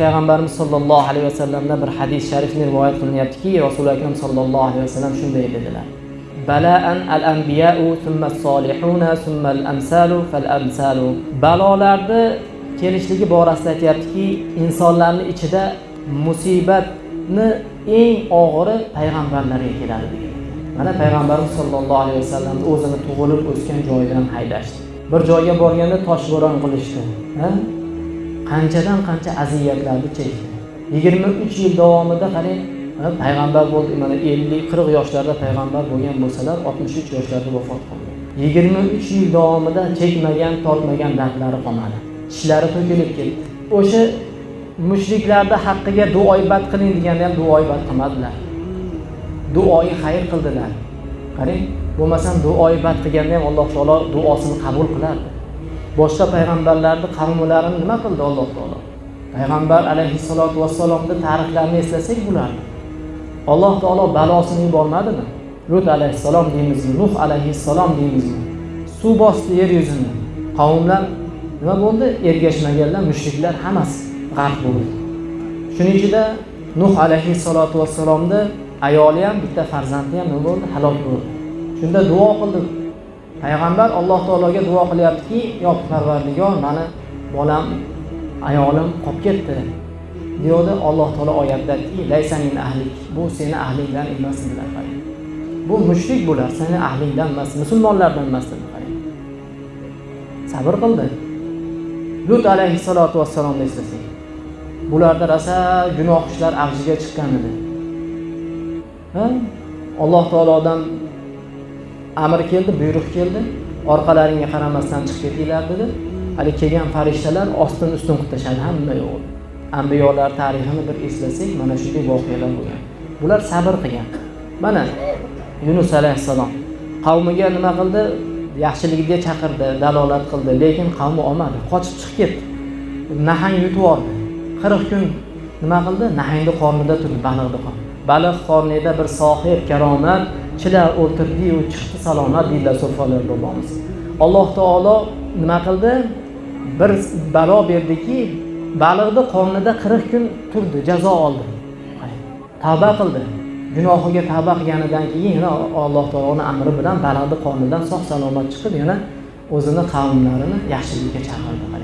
payg'ambarimiz sollallohu alayhi vasallamdan bir hadis sharifni rivoyat qilinyaptiki rasuli akram sollallohu alayhi vasallam shunday dedilar. Balaan al anbiyau summa solihuna summa al amsalu fal amsalu balolarni kelishligi borasida aytyaptiki insonlarni ichida musibatni eng og'iri payg'ambarlarga keladi degan. Mana payg'ambarimiz sollallohu alayhi vasallam o'zini tug'ilib o'sgan joyidan haydashdi. Bir joyga borganda toshbo'ron qilishdi. Qanchadan qancha aziyatlarni chekdi. Yigirma uch yil davomida qarang payg'ambar bo'ldi mana ellik qirq yoshlarda payg'ambar bo'lgan bo'lsalar oltmish uch yoshlarda vafot qildi. Yigirma uch yil davomida chekmagan tortmagan dardlari qolmadi. Tishlari to'kilib ketdi. O'sha mushriklarni haqqiga duoibat qiling deganda ham duoibat qilmadilar. Duoyi xayr qildilar. Qarang bo'lmasam duoibat qilganda ham alloh taolo duosini qabul qilardi. Boshqa payg'ambarlarni qavmlarini nima qildi alloh taolo? Payg'ambar alayhissalotu vassalomni tarixlarini eslasak bularni alloh taolo balosini yubormadimi? Lut alayhissalom deymizmi nuh alayhissalom deymizmi suv bosdi yer yuzini. Qavmlar nima bo'ldi? Ergashmaganlar mushriklar hammasi g'arq bo'ldi. Shuning ichida nuh alayhissalotu vassalomni ayoli ham bitta farzandi ham nima bo'ldi? Halok bo'ldi. Shunda duo qildi. Payg'ambar alloh taologa duo qilyaptiki yo parvardigor mani bolam ayolim qolib ketdi. Deyapti alloh taolo oyatda aytdiki ahlik. Bu seni ahlingdan emas dedilar bu mushrik bular seni ahlingdan emas musulmonlardan emas dedi sabr qildi. Lut alayhissalotu vassalomni eslasak bularda rosa gunoh ishlar avjiga chiqqan edi. Alloh taolodan amr keldi buyruq keldi. Orqalaringga qaramasdan chiqib ketinglar dedi. Haligi kelgan farishtalar ostin ustin qilib tashladi hamma yo'q ambiyolar tarixini bir eslasak mana shunday voqealar bo'lgan. Bular sabr qilgan. Mana yunus alayhissalom qavmiga nima qildi? Yaxshiligiga chaqirdi dalolat qildi. Lekin qavmi olmadi qochib chiqib ketdi. Nahang yutib yubordi qirq kun nima qildi? Nahangni qornida turdi baliqni qornida. Baliq qornida bir sohib karomat chilar o'tirdiyu chiqdi salomat deydilar so'falar bobomiz alloh taolo nima qildi? Bir balo berdiki baliqni qornida qirq kun turdi jazo oldi. Tavba qildi. Gunohiga tavba qilganidan keyin yana alloh taoloni amri bilan baliqni qornidan sog' salomat chiqib yana o'zini qavmlarini yaxshilikka chaqirdi.